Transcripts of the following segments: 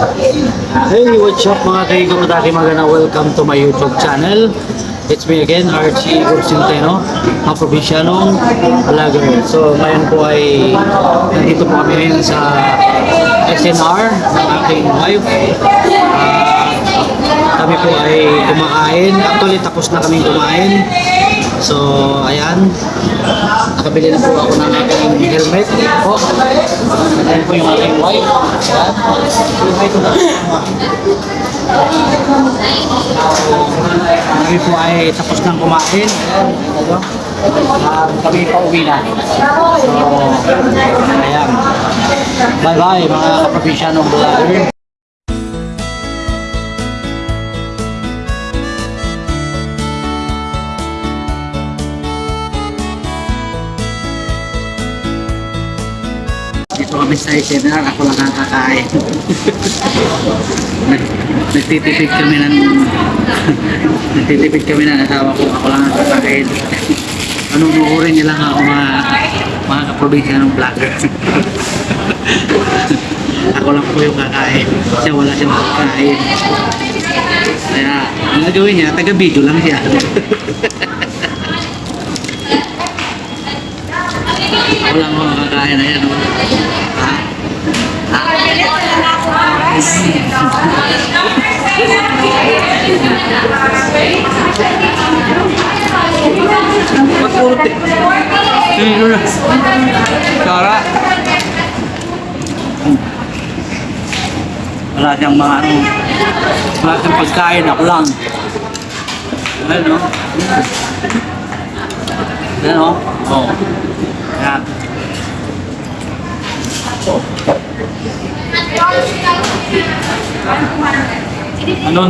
Hey, what's up mga kaigamataki magana? Welcome to my YouTube channel. It's me again, Archie Gursinteno, mga probinsyanong vlogger. So, ngayon po ay nandito po kami ngayon sa SNR ng aking wife. Ah, kami po ay kumakain. Actually, tapos na kami kumain. So, ayan. Nakabili na po ako ng aking helmet po. Ayan po yung aking wife. Ayan. Kami po ay tapos nang kumain. Ayan. Ah, kami pa uwi na. So, ayan. Bye-bye mga kaprobinsyanong vlogger. Kami sa ako lang ang kakain. Nag- Nagtitipid kami ng nagtitipid kami ng asawa ko, ako lang ang kakain. Panunuorin niya lang ako mga mga kaprobinsya ng vlogger. ako lang po yung kakain. Siya wala siyang kakain. Kaya, ang gagawin niya, taga-video lang siya. Wala mo makakain na yan. Oh. Eh. Sino na? Sara. Wala siyang mga ano. Wala siyang pagkain. Ako lang. Ayan o. Ayan o. Oo. Ayan. Ano,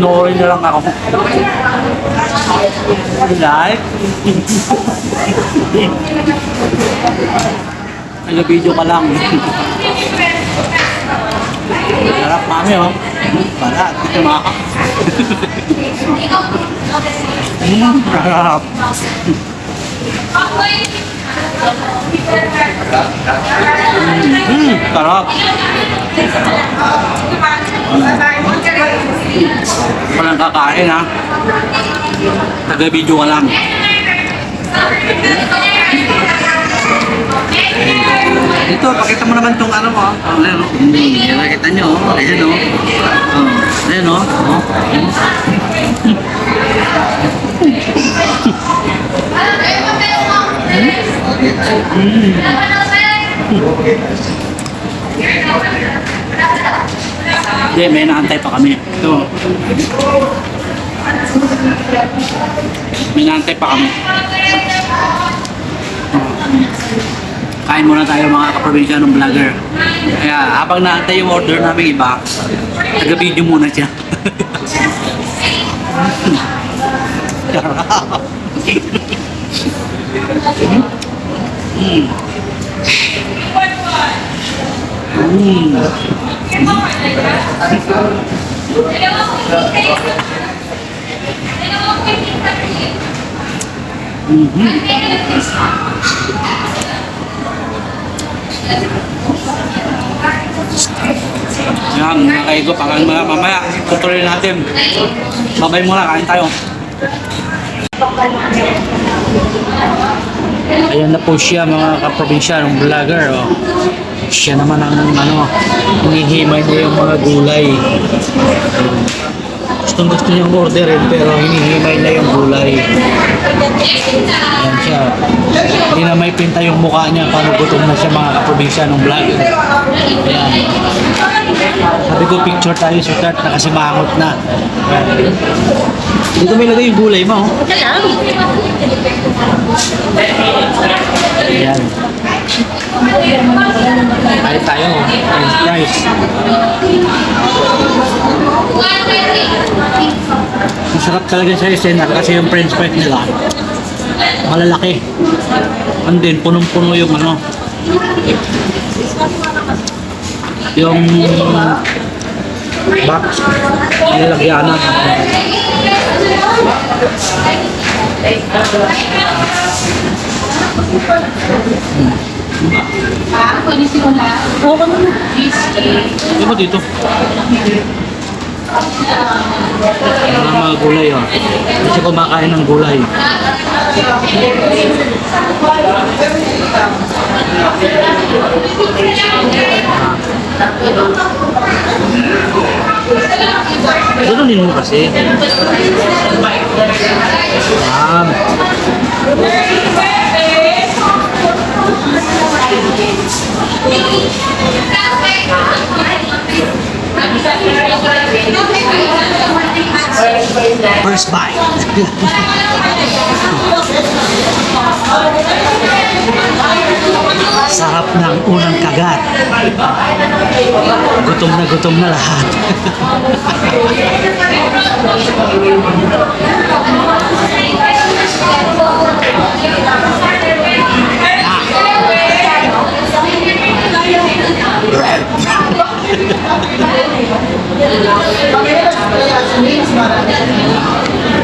noorin na lang ako. Like? Nag-video ka lang. Sarap mami oh. Balat, ito mga Mm, sarap. Mm, sarap. Walang kakain ha. Taga-video ka lang. Ito, pakita mo naman tong ano mo. Oh, ayan, oh. Hmm, nakita nyo. Oh. Ayan o. Oh. Oh, ayan o. Oh. Oh. Hindi, may naantay pa kami. Ito. May naantay pa kami. Kain muna tayo mga kaprobinsya ng vlogger. Kaya habang naantay yung order namin iba, taga-video muna siya. Sarap. Mm. Mm. Mhm. Yan, mga kaigo, parang mga mamaya, tutuloy natin. Babay muna, kain tayo. Ayan na po siya mga kaprobinsya ng vlogger. Oh. Siya naman ang ano, hinihimay niya yung mga gulay. Gustong gusto niyang orderin pero hinihimay niya yung gulay. Ayan siya. Hindi na may pinta yung mukha niya paano gutom na siya mga kaprobinsya ng vlogger. Ayan. Sabi ko picture tayo sa start na kasi mangot na. Ayan. Dito may lagay yung gulay mo. oh. Ayan. Kain tayo. French fries. Masarap talaga sa SNR kasi yung french fries nila malalaki. And then, punong-puno yung ano, yung box nilagyanan. Ah, pwede si Wala. Oo, ano? Di ba dito? Mga mga gulay oh. Kasi kumakain ng gulay. Ganunin mo kasi. Yan. First bite. Sarap ng unang kagat. Gutom na gutom na lahat.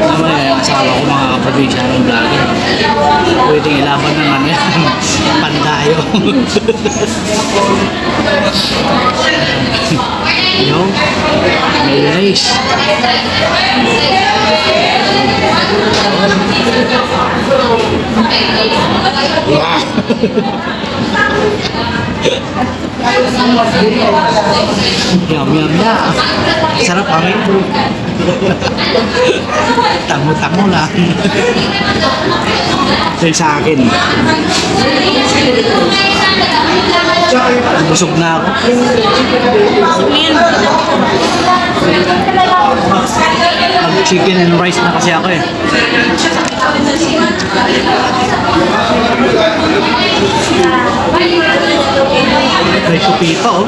Naman eh, ang asawa ko mga kaprobinsya ng vlogger. Pwedeng ilaban ng ano yan, pandayo. know, mayonnaise. Yum, yum, yum. Sarap kami. Tango-tango lang. Ito sa akin. Busog na ako. Mag chicken and rice na kasi ako eh. May supi pa oh.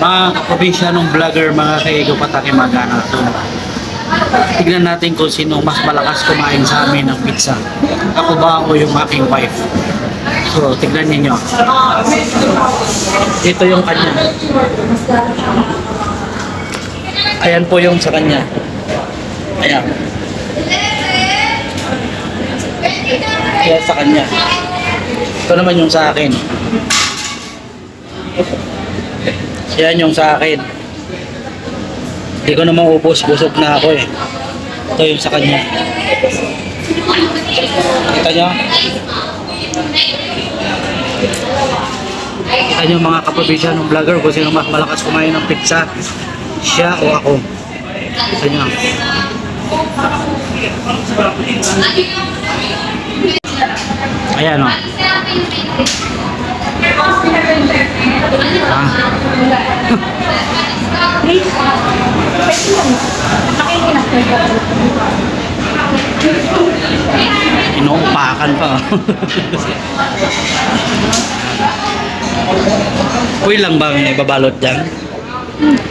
Mga kaprobisyanong vlogger, mga kaigo patake magana to. Tignan natin kung sino mas malakas kumain sa amin ng pizza. Ako ba o yung aking wife? So, tignan ninyo. Ito yung kanya. Ayan po yung sa kanya. Ayan. Ayan sa kanya. Ito naman yung sa akin. Yan yung sa akin. Hindi ko naman upos, busog na ako eh. Ito yung sa kanya. Kita nyo? Kita nyo mga kaprobinsya ng vlogger kung sino mas malakas kumain ng pizza. Siya o ako. Kita nyo. Ayan o. Ah. Inuupakan pa. Uy lang ba may babalot dyan?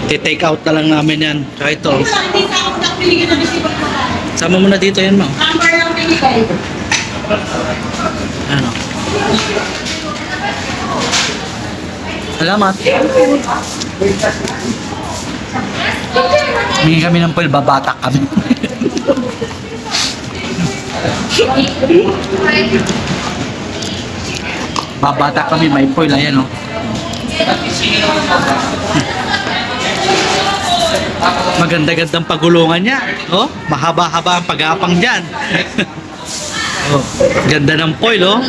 Ti-take out na lang namin yan. Tsaka ito. Sama mo na dito yan, ma'am. Ano? Salamat. Hingi kami ng poil, babatak kami. babatak kami, may poil, ayan o. Maganda-gandang pagulungan niya. Oh, mahaba-haba ang pag-apang dyan. oh, ganda ng foil, oh.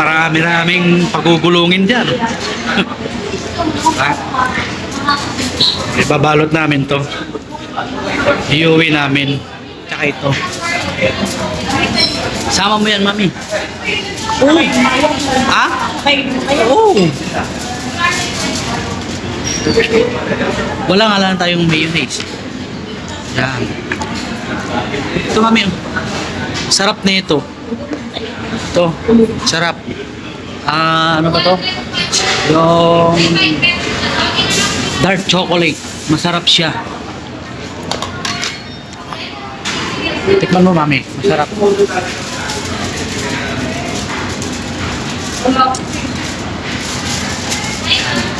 Marami-raming pagugulungin dyan. Ibabalot namin to. Iuwi namin. Tsaka ito. Sama mo yan, mami. Oo. Ha? Oo. Wala nga lang tayong mayonnaise. Yan. Ito mami. oh. Sarap na ito. Ito. Sarap. Ah, ano ba to? Yung dark chocolate. Masarap siya. Tikman mo mami. Masarap.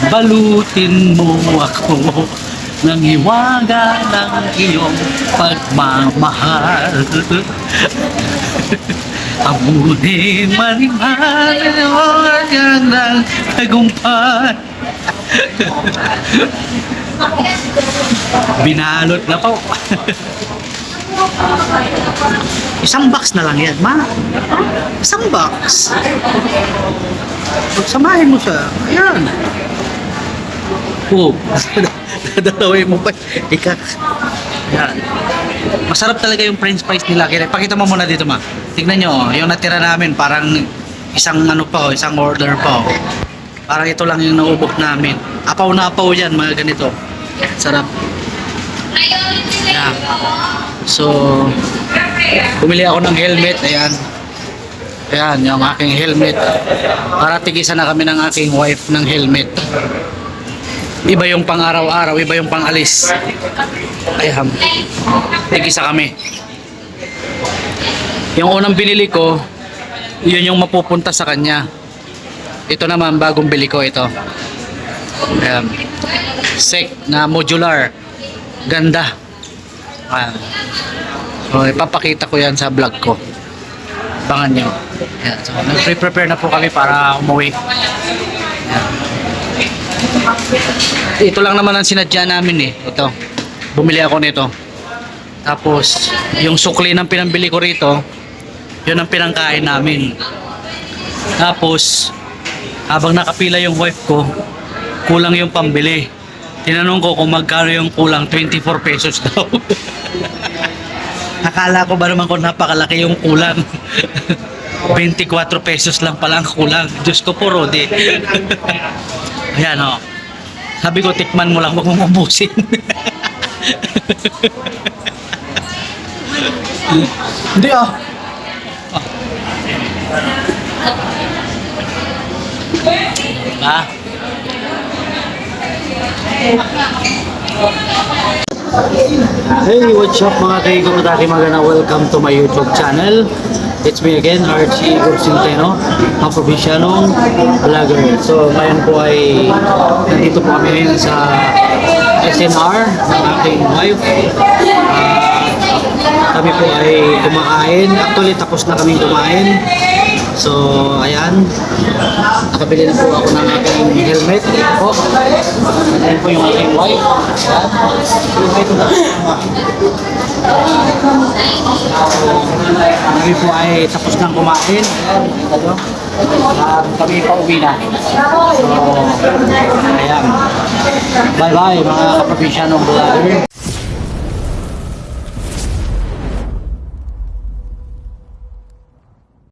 Balutin mo ako ng hiwaga ng iyong pagmamahal. Amunin manimal ng tagumpay. Binalot na po. Isang box na lang yan, ma. Isang box. Pagsamahin mo siya. Ayan. Oh, dadalawin mo pa. Ika. Ayan. Masarap talaga yung french fries nila. Kaya pakita mo muna dito, ma. Tignan nyo, oh, yung natira namin, parang isang ano pa, oh, isang order pa. oh. Parang ito lang yung naubok namin. Apaw na apaw yan, mga ganito. Sarap. Ayan. So, bumili ako ng helmet. Ayan. Ayan, yung aking helmet. Para tigisan na kami ng aking wife ng helmet. Iba yung pang araw-araw, iba yung pang alis. Ayan. Tigisa kami. Yung unang binili ko, yun yung mapupunta sa kanya. Ito naman, bagong bili ko ito. Ayan. Sec na modular. Ganda. Ayan. So, ipapakita ko yan sa vlog ko. Abangan nyo. Ayan. So, nag-prepare na po kami para umuwi. Ayan. Ito lang naman ang sinadya namin eh. Ito. Bumili ako nito. Tapos, yung sukli ng pinambili ko rito, yun ang pinangkain namin. Tapos, habang nakapila yung wife ko, kulang yung pambili. Tinanong ko kung magkano yung kulang, 24 pesos daw. Akala ko ba naman kung napakalaki yung kulang. 24 pesos lang pala ang kulang. Diyos ko po, Rodi. Ayan o. Sabi ko, tikman mo lang, huwag mong ubusin. Hindi ah. Ah. Hey, what's up mga kaigo mataki magana welcome to my YouTube channel. It's me again, Archie Gorsinteno, ang probinsyalong vlogger. So, ngayon po ay nandito po kami ngayon sa SNR ng aking wife. Ah, kami po ay kumakain. Actually, tapos na kami kumain. So, ayan. Nakabili na po ako ng aking helmet. Po. Ayan po yung aking wife. Ayan. Kami po ay tapos nang kumain. Ayan. Ito. At kami pa uwi na. So, ayan. Bye-bye mga kaprobinsyanong vlogger.